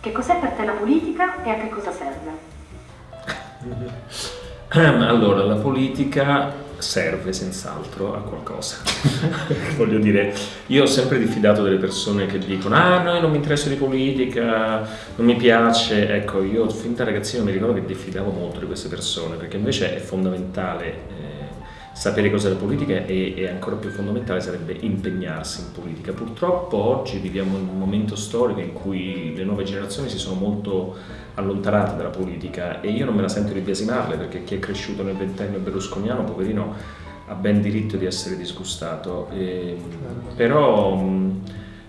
Che cos'è per te la politica e a che cosa serve? Allora, la politica serve senz'altro a qualcosa. Voglio dire, io ho sempre diffidato delle persone che dicono ah no, non mi interessa di politica, non mi piace. Ecco, io fin da ragazzino mi ricordo che diffidavo molto di queste persone perché invece è fondamentale eh, sapere cos'è la politica e, e, ancora più fondamentale sarebbe impegnarsi in politica. Purtroppo oggi viviamo in un momento storico in cui le nuove generazioni si sono molto allontanate dalla politica e io non me la sento di biasimarle perché chi è cresciuto nel ventennio berlusconiano, poverino, ha ben diritto di essere disgustato. E, però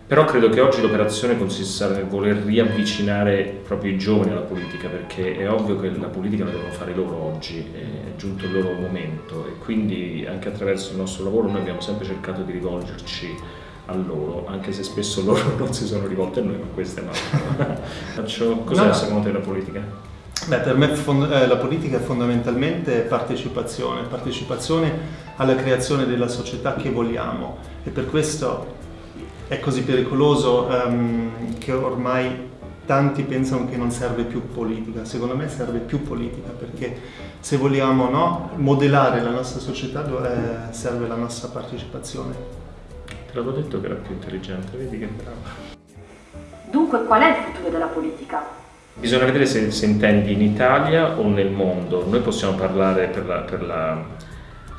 però credo che oggi l'operazione consista nel voler riavvicinare proprio i giovani alla politica, perché è ovvio che la politica la devono fare loro oggi, è giunto il loro momento e quindi anche attraverso il nostro lavoro noi abbiamo sempre cercato di rivolgerci a loro, anche se spesso loro non si sono rivolti a noi, ma questa è un'altra. Cos'è no. secondo te la politica? Beh, per me eh, la politica è fondamentalmente partecipazione, partecipazione alla creazione della società che vogliamo e per questo è così pericoloso um, che ormai tanti pensano che non serve più politica. Secondo me serve più politica perché se vogliamo no, modellare la nostra società eh, serve la nostra partecipazione. Te l'avevo detto che era più intelligente, vedi che bravo. Dunque qual è il futuro della politica? Bisogna vedere se, se intendi in Italia o nel mondo. Noi possiamo parlare per la, per la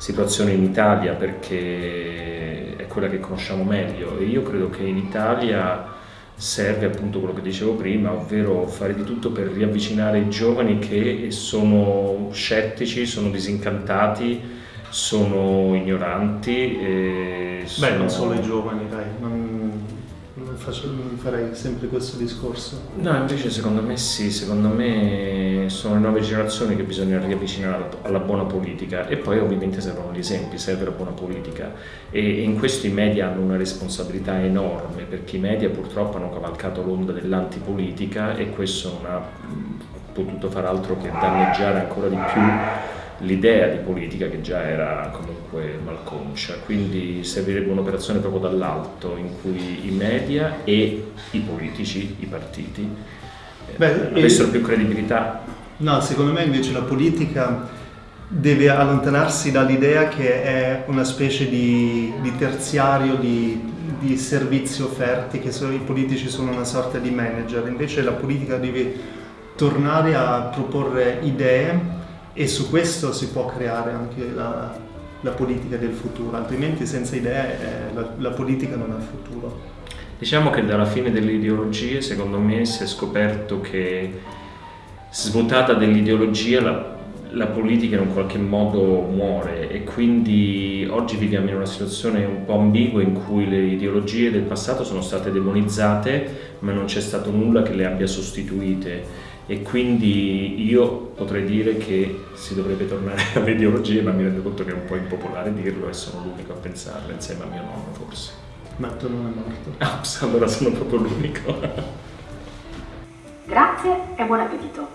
situazione in Italia perché è quella che conosciamo meglio e io credo che in Italia serve appunto quello che dicevo prima, ovvero fare di tutto per riavvicinare i giovani che sono scettici, sono disincantati, sono ignoranti. Beh, sono... non solo i giovani, dai, non farei sempre questo discorso. No, invece secondo me sì, secondo me sono le nuove generazioni che bisogna riavvicinare alla buona politica e poi ovviamente servono gli esempi, serve la buona politica e in questo i media hanno una responsabilità enorme perché i media purtroppo hanno cavalcato l'onda dell'antipolitica e questo non ha potuto far altro che danneggiare ancora di più l'idea di politica che già era comunque malconcia, quindi servirebbe un'operazione proprio dall'alto in cui i media e i politici, i partiti, eh, Beh, avessero e... più credibilità. No, secondo me invece la politica deve allontanarsi dall'idea che è una specie di, di terziario di, di, servizi offerti, che sono, i politici sono una sorta di manager, invece la politica deve tornare a proporre idee e su questo si può creare anche la, la politica del futuro, altrimenti senza idee eh, la, la politica non ha futuro. Diciamo che dalla fine delle ideologie, secondo me, si è scoperto che svuotata dell'ideologia la, la, politica in un qualche modo muore e quindi oggi viviamo in una situazione un po' ambigua in cui le ideologie del passato sono state demonizzate ma non c'è stato nulla che le abbia sostituite e quindi io potrei dire che si dovrebbe tornare alle ideologie ma mi rendo conto che è un po' impopolare dirlo e sono l'unico a pensarlo insieme a mio nonno forse. Ma tu non è morto. Ah, allora sono proprio l'unico. Grazie e buon appetito.